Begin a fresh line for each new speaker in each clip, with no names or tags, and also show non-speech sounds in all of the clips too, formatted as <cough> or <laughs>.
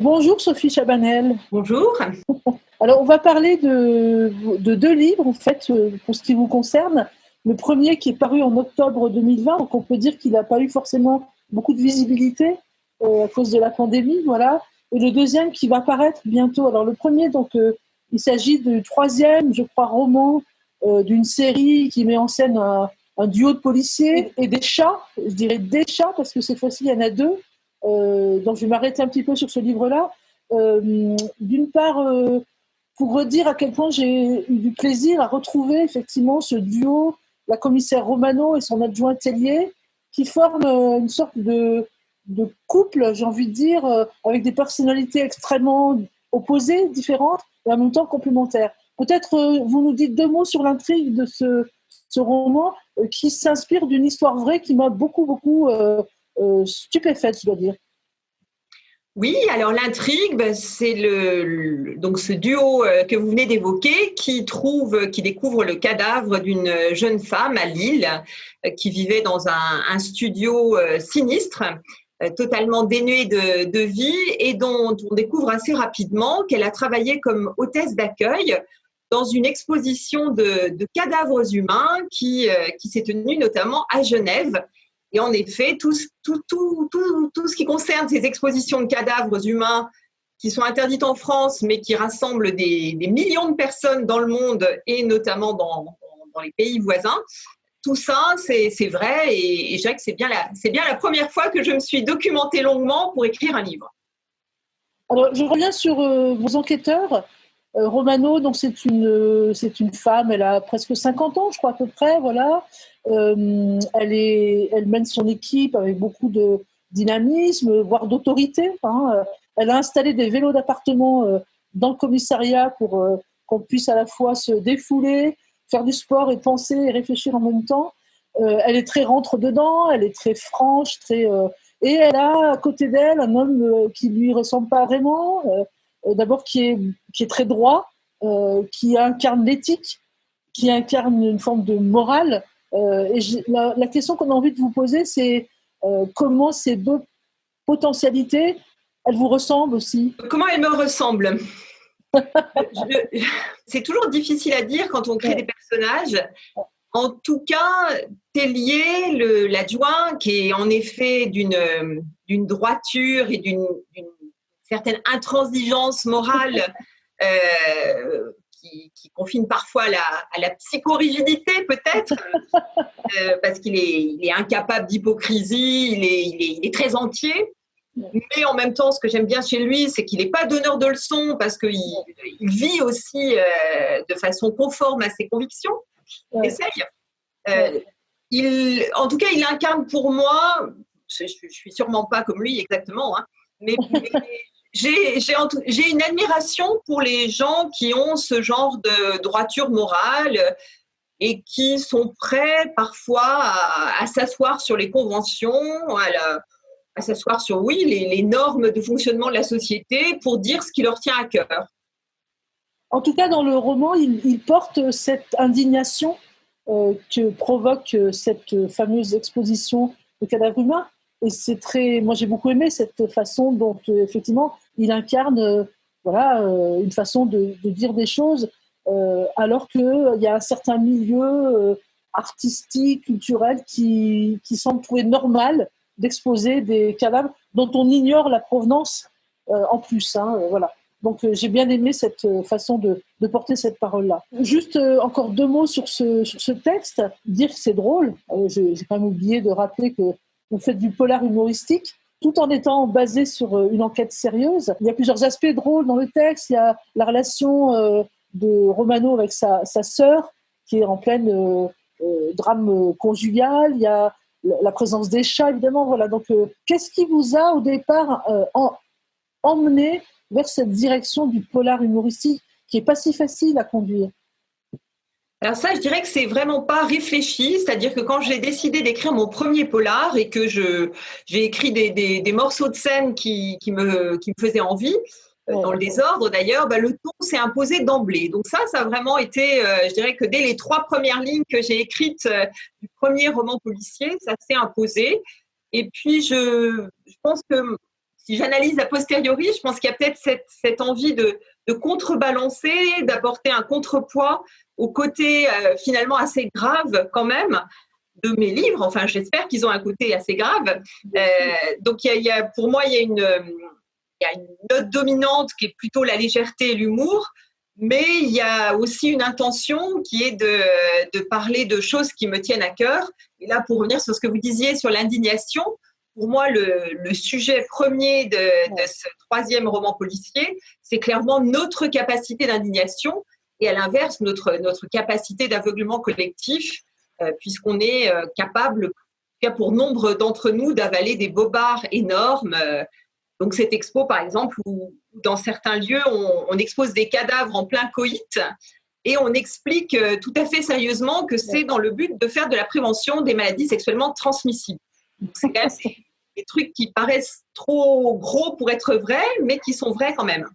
Bonjour Sophie Chabanel.
Bonjour. <laughs>
Alors on va parler de, deux livres en fait euh, pour ce qui vous concerne. Le premier qui est paru en octobre 2020, donc on peut dire qu'il n'a pas eu forcément beaucoup de visibilité euh, à cause de la pandémie, voilà. Et le deuxième qui va paraître bientôt. Alors le premier, donc euh, il s'agit du troisième, je crois, roman d'une série qui met en scène un, un, duo de policiers et des chats. Je dirais des chats parce que cette fois-ci il y en a deux. Euh, donc je vais m'arrêter un petit peu sur ce livre-là. Euh, d'une part, euh, pour redire à quel point j'ai eu du plaisir à retrouver effectivement ce duo, la commissaire Romano et son adjoint Tellier, qui forment une sorte de, couple, j'ai envie de dire, avec des personnalités extrêmement opposées, différentes, et en même temps complémentaires. Peut-être vous nous dites deux mots sur l'intrigue de ce, roman qui s'inspire d'une histoire vraie qui m'a beaucoup, beaucoup stupéfaite, je dois dire.
Oui, alors l'intrigue, ben, c'est le, donc ce duo euh, que vous venez d'évoquer qui trouve, qui découvre le cadavre d'une jeune femme à Lille euh, qui vivait dans un, studio sinistre, totalement dénué de, vie et dont on découvre assez rapidement qu'elle a travaillé comme hôtesse d'accueil dans une exposition de, cadavres humains qui, qui s'est tenue notamment à Genève et en effet, tout, ce qui concerne ces expositions de cadavres humains qui sont interdites en France, mais qui rassemblent des, millions de personnes dans le monde et notamment dans, les pays voisins, tout ça, c'est vrai et, dirais que c'est bien, la, bien la première fois que je me suis documentée longuement pour écrire un livre.
Alors, je reviens sur euh, vos enquêteurs. Euh, Romano, donc c'est une, c'est une femme, elle a presque 50 ans, je crois à peu près, voilà. Euh, elle, est, elle mène son équipe avec beaucoup de dynamisme, voire d'autorité. Hein. Elle a installé des vélos d'appartement euh, dans le commissariat pour qu'on puisse à la fois se défouler, faire du sport et penser et réfléchir en même temps. elle est très rentre dedans, elle est très franche, très et elle a à côté d'elle un homme qui lui ressemble pas vraiment. Euh, d'abord qui est, qui est très droit, euh, qui incarne l'éthique, qui incarne une forme de morale. Euh, et la, question qu'on a envie de vous poser, c'est comment ces deux potentialités, elles vous ressemblent aussi?
Comment elles me ressemblent? C'est toujours difficile à dire quand on crée des personnages. En tout cas, Tellier, l'adjoint, qui est en effet d'une droiture et d'une certaine intransigeance morale <laughs> euh, qui, confine parfois à la, à la psychorigidité peut-être, <laughs> euh, parce qu'il est, il est, incapable d'hypocrisie, il est, il, est, très entier. Mais en même temps, ce que j'aime bien chez lui, c'est qu'il n'est pas donneur de leçons parce qu'il il vit aussi euh, de façon conforme à ses convictions. Essaye. il, en tout cas, il incarne pour moi, je ne suis sûrement pas comme lui exactement, hein, mais, j'ai une admiration pour les gens qui ont ce genre de droiture morale et qui sont prêts parfois à, s'asseoir sur les conventions, à, s'asseoir sur, oui, les, normes de fonctionnement de la société pour dire ce qui leur tient à cœur.
En tout cas, dans le roman, il, porte cette indignation euh, que provoque cette fameuse exposition de cadavres humains et c'est très, moi j'ai beaucoup aimé cette façon dont euh, effectivement il incarne, euh, voilà, euh, une façon de, dire des choses, alors qu'il y a un certain milieu artistique, culturel qui, qui semble trouver normal d'exposer des cadavres dont on ignore la provenance en plus. Hein, voilà. Donc j'ai bien aimé cette façon de, porter cette parole-là. Juste encore deux mots sur ce, sur ce texte. Dire que c'est drôle, j'ai quand même oublié de rappeler que vous faites du polar humoristique tout en étant basé sur euh, une enquête sérieuse. Il y a plusieurs aspects drôles dans le texte. Il y a la relation euh, de Romano avec sa, sœur, qui est en pleine euh, drame conjugal. Il y a la présence des chats, évidemment. Voilà. Donc, qu'est-ce qui vous a, au départ, emmené vers cette direction du polar humoristique qui est pas si facile à conduire?
Alors ça, je dirais que c'est vraiment pas réfléchi, c'est-à-dire que quand j'ai décidé d'écrire mon premier polar et que je j'ai écrit des, des, morceaux de scène qui, qui, me, qui me faisaient envie, euh, dans le désordre d'ailleurs, bah, le ton s'est imposé d'emblée. Donc ça, ça a vraiment été, euh, je dirais que dès les trois premières lignes que j'ai écrites euh, du premier roman policier, ça s'est imposé. Et puis je, je pense que si j'analyse a posteriori, je pense qu'il y a peut-être cette, envie de, contrebalancer, d'apporter un contrepoids au côté euh, finalement assez grave quand même de mes livres. Enfin, j'espère qu'ils ont un côté assez grave. Euh, donc, il y, a, pour moi, il y, a une, y a note dominante qui est plutôt la légèreté et l'humour. Mais il y a aussi une intention qui est de, parler de choses qui me tiennent à cœur. Et là, pour revenir sur ce que vous disiez sur l'indignation, pour moi, le, sujet premier de, ce troisième roman policier, c'est clairement notre capacité d'indignation et à l'inverse, notre, notre capacité d'aveuglement collectif, euh, puisqu'on est euh, capable, pour nombre d'entre nous, d'avaler des bobards énormes. Euh, donc cette expo, par exemple, où dans certains lieux, on, expose des cadavres en plein coït et on explique tout à fait sérieusement que c'est dans le but de faire de la prévention des maladies sexuellement transmissibles. C'est quand même <laughs> des trucs qui paraissent trop gros pour être vrais, mais qui sont vrais quand même.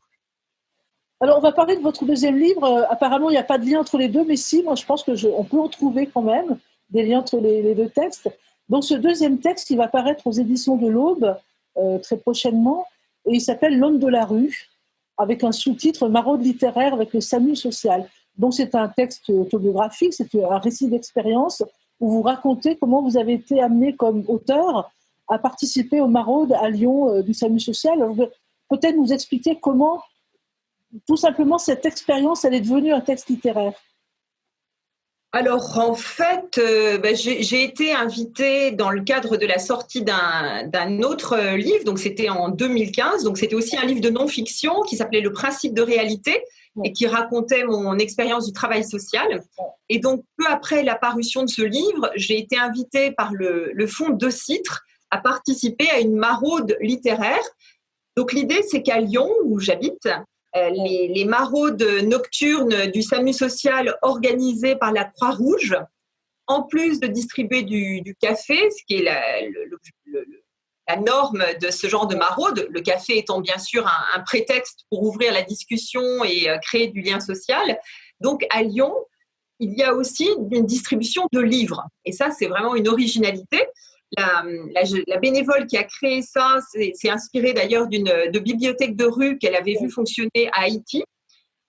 Alors, on va parler de votre deuxième livre. Euh, apparemment, il n'y a pas de lien entre les deux, mais si, moi, je pense qu'on peut en trouver quand même des liens entre les, deux textes. Donc, ce deuxième texte, il va paraître aux éditions de l'Aube euh, très prochainement, et il s'appelle L'homme de la rue, avec un sous-titre Maraude littéraire avec le SAMU social. Donc, c'est un texte autobiographique, c'est un récit d'expérience où vous racontez comment vous avez été amené comme auteur à participer au Maraude à Lyon euh, du SAMU social. Peut-être nous expliquer comment, tout simplement, cette expérience, elle est devenue un texte littéraire.
Alors en fait, euh, ben, j'ai été invitée dans le cadre de la sortie d'un autre euh, livre, donc c'était en 2015, donc c'était aussi un livre de non-fiction qui s'appelait Le principe de réalité et qui racontait mon expérience du travail social. Et donc peu après la parution de ce livre, j'ai été invitée par le, le fonds de Citre à participer à une maraude littéraire. Donc l'idée, c'est qu'à Lyon, où j'habite, euh, les, maraudes nocturnes du SAMU social organisées par la Croix-Rouge, en plus de distribuer du, café, ce qui est la, norme de ce genre de maraude, le café étant bien sûr un, prétexte pour ouvrir la discussion et euh, créer du lien social. Donc à Lyon, il y a aussi une distribution de livres. Et ça, c'est vraiment une originalité la, bénévole qui a créé ça s'est inspirée d'ailleurs d'une de bibliothèque de rue qu'elle avait vu fonctionner à Haïti.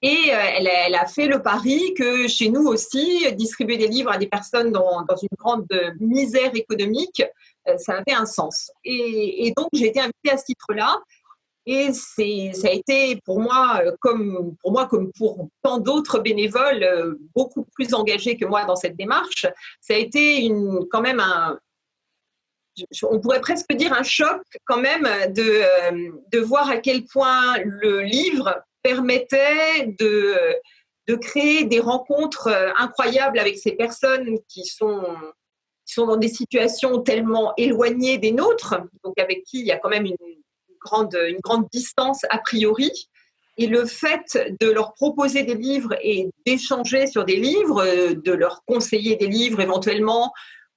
Et euh, elle, a fait le pari que chez nous aussi, distribuer des livres à des personnes dans, une grande misère économique, euh, ça avait un sens. Et, donc, j'ai été invitée à ce titre-là. Et ça a été pour moi, euh, comme pour moi, comme pour tant d'autres bénévoles beaucoup plus engagés que moi dans cette démarche, ça a été une, quand même un, on pourrait presque dire un choc quand même de, euh, de voir à quel point le livre permettait de, de créer des rencontres euh, incroyables avec ces personnes qui sont, qui sont dans des situations tellement éloignées des nôtres, donc avec qui il y a quand même grande, une grande distance a priori. Et le fait de leur proposer des livres et d'échanger sur des livres, de leur conseiller des livres éventuellement,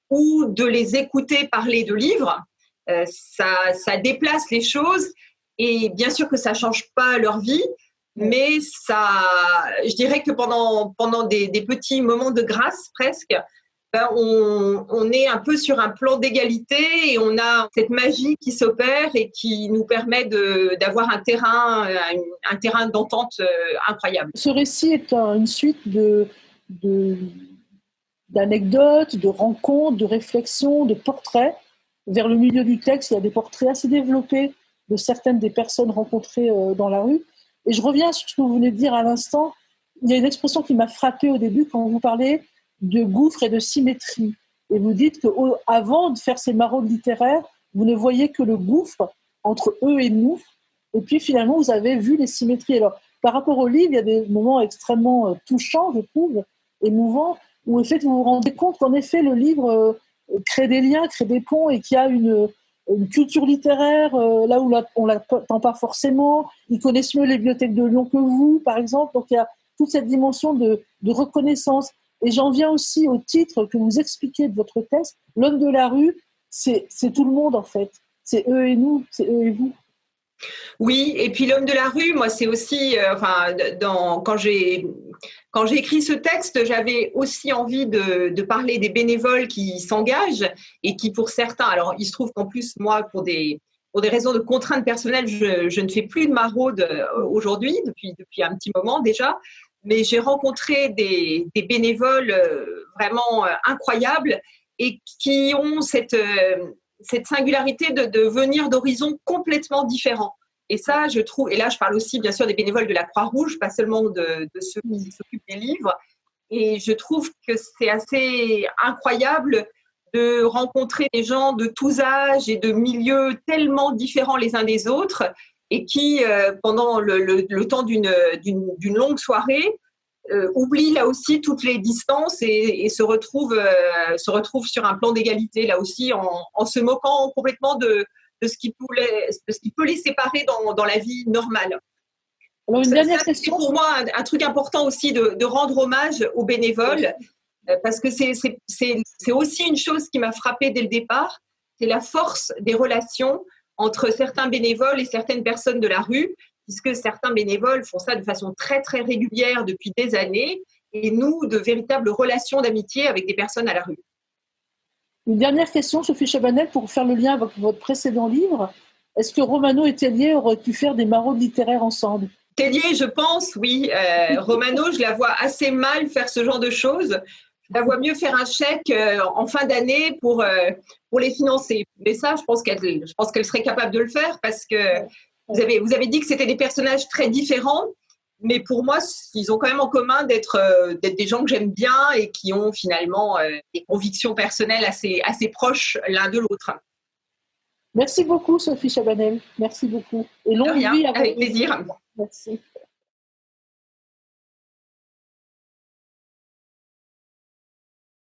ou de les écouter parler de livres, euh, ça, ça, déplace les choses et bien sûr que ça change pas leur vie, mais ça, je dirais que pendant, pendant des, petits moments de grâce presque, ben, on, on, est un peu sur un plan d'égalité et on a cette magie qui s'opère et qui nous permet d'avoir un terrain, un, terrain d'entente euh, incroyable.
Ce récit est une suite de, de d'anecdotes, de rencontres, de réflexions, de portraits. Vers le milieu du texte, il y a des portraits assez développés de certaines des personnes rencontrées euh, dans la rue. Et je reviens sur ce que vous venez de dire à l'instant. Il y a une expression qui m'a frappée au début quand vous parlez de gouffre et de symétrie. Et vous dites qu'avant de faire ces maraudes littéraires, vous ne voyez que le gouffre entre eux et nous. Et puis finalement, vous avez vu les symétries. Alors, par rapport au livre, il y a des moments extrêmement euh, touchants, je trouve, émouvants où en fait, vous vous rendez compte qu'en effet, le livre euh, crée des liens, crée des ponts et qu'il y a une, culture littéraire euh, là où on ne l'attend pas forcément. Ils connaissent mieux les bibliothèques de Lyon que vous, par exemple. Donc il y a toute cette dimension de, reconnaissance. Et j'en viens aussi au titre que vous expliquez de votre texte. L'homme de la rue, c'est tout le monde en fait. C'est eux et nous, c'est eux et vous.
Oui, et puis l'homme de la rue, moi, c'est aussi, euh, enfin, quand j'ai quand j'ai écrit ce texte, j'avais aussi envie de, parler des bénévoles qui s'engagent et qui, pour certains, alors il se trouve qu'en plus, moi, pour des, pour des raisons de contraintes personnelles, je, ne fais plus de maraude aujourd'hui, depuis, depuis un petit moment déjà, mais j'ai rencontré des, bénévoles vraiment incroyables et qui ont cette, cette singularité de, de venir d'horizons complètement différents. Et ça, je trouve, et là, je parle aussi bien sûr des bénévoles de la Croix-Rouge, pas seulement de, ceux qui s'occupent des livres. Et je trouve que c'est assez incroyable de rencontrer des gens de tous âges et de milieux tellement différents les uns des autres et qui, euh, pendant le, temps d'une longue soirée, euh, oublient là aussi toutes les distances et, se, retrouvent, euh, se retrouvent sur un plan d'égalité, là aussi, en, se moquant complètement de, de ce qui, ce qui peut les séparer dans, dans la vie normale.
Alors, une dernière question.
Pour moi, un, truc important aussi de, de, rendre hommage aux bénévoles, euh, parce que c'est aussi une chose qui m'a frappée dès le départ, c'est la force des relations entre certains bénévoles et certaines personnes de la rue, puisque certains bénévoles font ça de façon très très régulière depuis des années, et nous, de véritables relations d'amitié avec des personnes à la rue.
Une dernière question, Sophie Chabanel, pour faire le lien avec votre précédent livre. Est-ce que Romano et Tellier auraient pu faire des maraudes littéraires ensemble?
Tellier, je pense, oui. Euh, Romano, je la vois assez mal faire ce genre de choses. Je la vois mieux faire un chèque euh, en fin d'année pour, euh, pour les financer. Mais ça, je pense qu'elle serait capable de le faire parce que vous avez, vous avez dit que c'était des personnages très différents mais pour moi, ils ont quand même en commun d'être euh, des gens que j'aime bien et qui ont finalement euh, des convictions personnelles assez, assez proches l'un de l'autre.
Merci beaucoup, Sophie Chabanel. Merci beaucoup.
Et longue vie avec plaisir.
Merci.